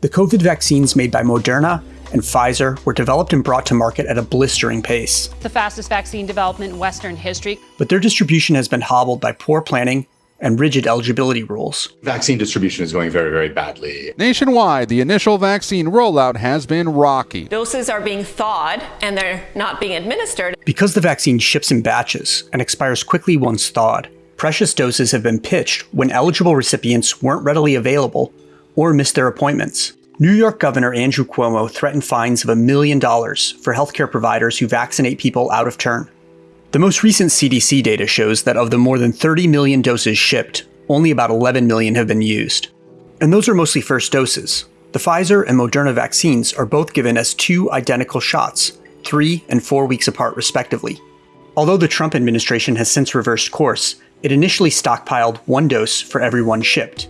The COVID vaccines made by Moderna and Pfizer were developed and brought to market at a blistering pace. The fastest vaccine development in Western history. But their distribution has been hobbled by poor planning and rigid eligibility rules. Vaccine distribution is going very, very badly. Nationwide, the initial vaccine rollout has been rocky. Doses are being thawed and they're not being administered. Because the vaccine ships in batches and expires quickly once thawed, precious doses have been pitched when eligible recipients weren't readily available or missed their appointments. New York Governor Andrew Cuomo threatened fines of a million dollars for healthcare providers who vaccinate people out of turn. The most recent CDC data shows that of the more than 30 million doses shipped, only about 11 million have been used. And those are mostly first doses. The Pfizer and Moderna vaccines are both given as two identical shots, three and four weeks apart respectively. Although the Trump administration has since reversed course, it initially stockpiled one dose for every one shipped.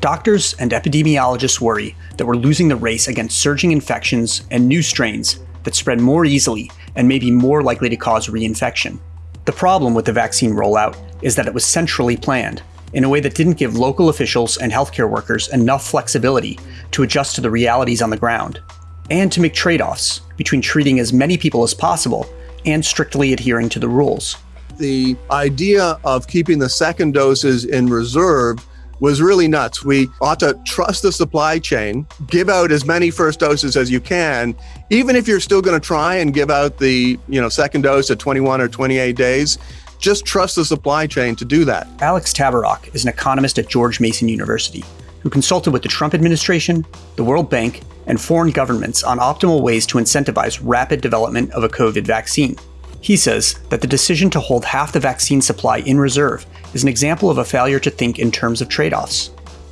Doctors and epidemiologists worry that we're losing the race against surging infections and new strains that spread more easily and may be more likely to cause reinfection. The problem with the vaccine rollout is that it was centrally planned, in a way that didn't give local officials and healthcare workers enough flexibility to adjust to the realities on the ground, and to make trade offs between treating as many people as possible and strictly adhering to the rules. The idea of keeping the second doses in reserve was really nuts. We ought to trust the supply chain, give out as many first doses as you can, even if you're still going to try and give out the, you know, second dose at 21 or 28 days. Just trust the supply chain to do that. Alex Tabarrok is an economist at George Mason University who consulted with the Trump administration, the World Bank, and foreign governments on optimal ways to incentivize rapid development of a COVID vaccine. He says that the decision to hold half the vaccine supply in reserve is an example of a failure to think in terms of trade offs.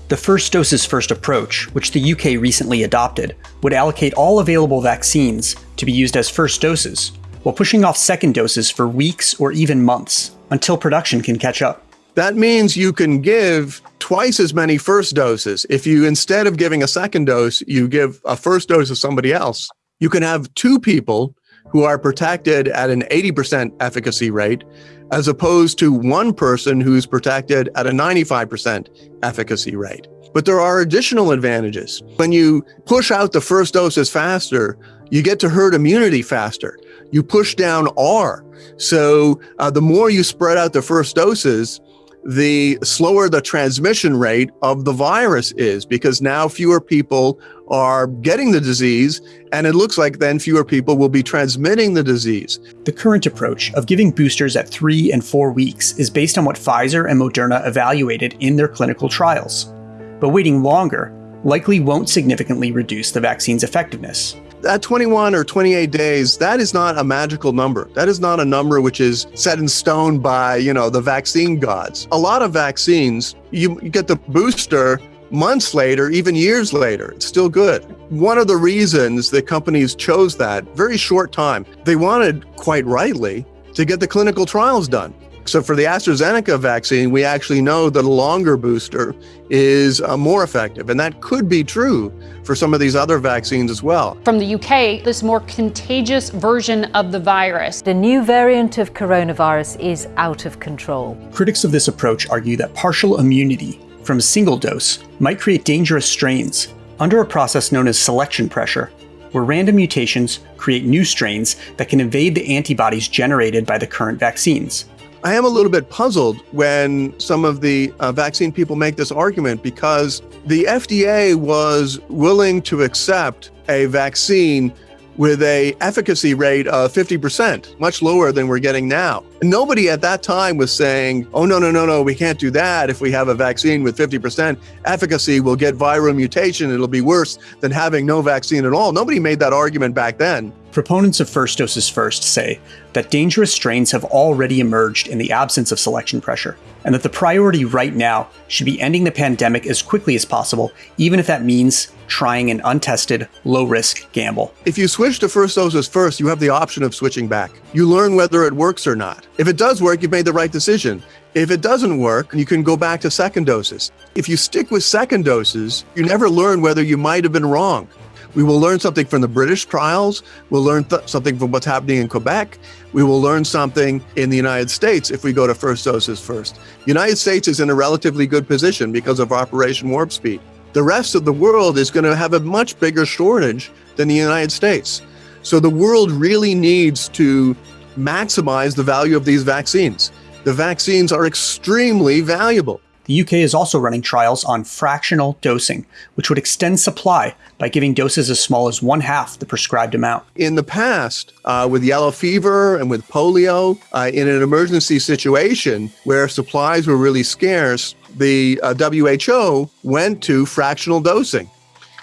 The first doses first approach, which the UK recently adopted, would allocate all available vaccines to be used as first doses, while pushing off second doses for weeks or even months until production can catch up. That means you can give twice as many first doses. If you, instead of giving a second dose, you give a first dose to somebody else, you can have two people who are protected at an 80% efficacy rate, as opposed to one person who's protected at a 95% efficacy rate. But there are additional advantages. When you push out the first doses faster, you get to herd immunity faster. You push down R. So uh, the more you spread out the first doses, the slower the transmission rate of the virus is because now fewer people are getting the disease and it looks like then fewer people will be transmitting the disease. The current approach of giving boosters at 3 and 4 weeks is based on what Pfizer and Moderna evaluated in their clinical trials. But waiting longer likely won't significantly reduce the vaccine's effectiveness that 21 or 28 days, that is not a magical number. That is not a number which is set in stone by, you know, the vaccine gods. A lot of vaccines, you, you get the booster months later, even years later, it's still good. One of the reasons that companies chose that very short time, they wanted quite rightly to get the clinical trials done. So for the AstraZeneca vaccine, we actually know that a longer booster is uh, more effective. And that could be true for some of these other vaccines as well. From the UK, this more contagious version of the virus. The new variant of coronavirus is out of control. Critics of this approach argue that partial immunity from a single dose might create dangerous strains under a process known as selection pressure, where random mutations create new strains that can evade the antibodies generated by the current vaccines. I am a little bit puzzled when some of the uh, vaccine people make this argument because the FDA was willing to accept a vaccine with a efficacy rate of 50%, much lower than we're getting now. Nobody at that time was saying, oh, no, no, no, no, we can't do that. If we have a vaccine with 50% efficacy, we'll get viral mutation. It'll be worse than having no vaccine at all. Nobody made that argument back then. Proponents of first doses first say that dangerous strains have already emerged in the absence of selection pressure, and that the priority right now should be ending the pandemic as quickly as possible, even if that means trying an untested, low risk gamble. If you switch to first doses first, you have the option of switching back. You learn whether it works or not. If it does work, you've made the right decision. If it doesn't work, you can go back to second doses. If you stick with second doses, you never learn whether you might have been wrong. We will learn something from the British trials. We'll learn something from what's happening in Quebec. We will learn something in the United States if we go to first doses first. The United States is in a relatively good position because of Operation Warp Speed. the rest of the world is going to have a much bigger shortage than the United States. So the world really needs to maximize the value of these vaccines. The vaccines are extremely valuable. The UK is also running trials on fractional dosing, which would extend supply by giving doses as small as one half the prescribed amount. In the past, uh, with yellow fever and with polio, uh, in an emergency situation where supplies were really scarce, the uh, WHO went to fractional dosing.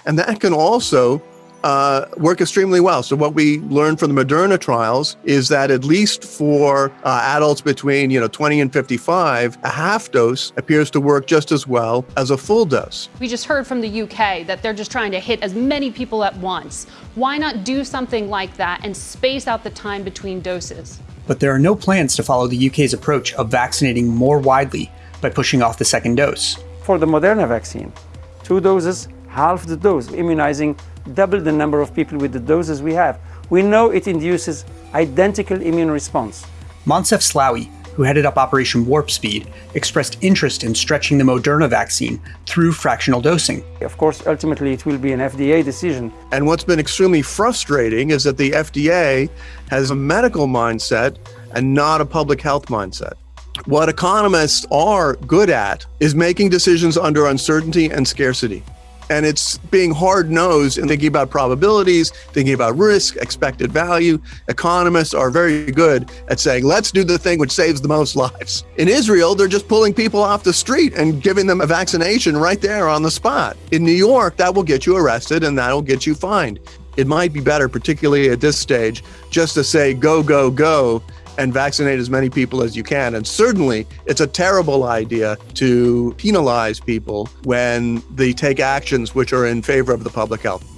And that can also uh, work extremely well. So what we learned from the Moderna trials is that at least for uh, adults between you know 20 and 55, a half dose appears to work just as well as a full dose. We just heard from the UK that they're just trying to hit as many people at once. Why not do something like that and space out the time between doses? But there are no plans to follow the UK's approach of vaccinating more widely by pushing off the second dose. For the Moderna vaccine, two doses, half the dose, immunizing double the number of people with the doses we have. We know it induces identical immune response. Moncef Slaoui, who headed up Operation Warp Speed, expressed interest in stretching the Moderna vaccine through fractional dosing. Of course, ultimately it will be an FDA decision. And what's been extremely frustrating is that the FDA has a medical mindset and not a public health mindset. What economists are good at is making decisions under uncertainty and scarcity and it's being hard nosed and thinking about probabilities, thinking about risk, expected value. Economists are very good at saying, let's do the thing which saves the most lives. In Israel, they're just pulling people off the street and giving them a vaccination right there on the spot. In New York, that will get you arrested and that'll get you fined. It might be better, particularly at this stage, just to say go, go, go and vaccinate as many people as you can. And certainly, it's a terrible idea to penalize people when they take actions which are in favor of the public health.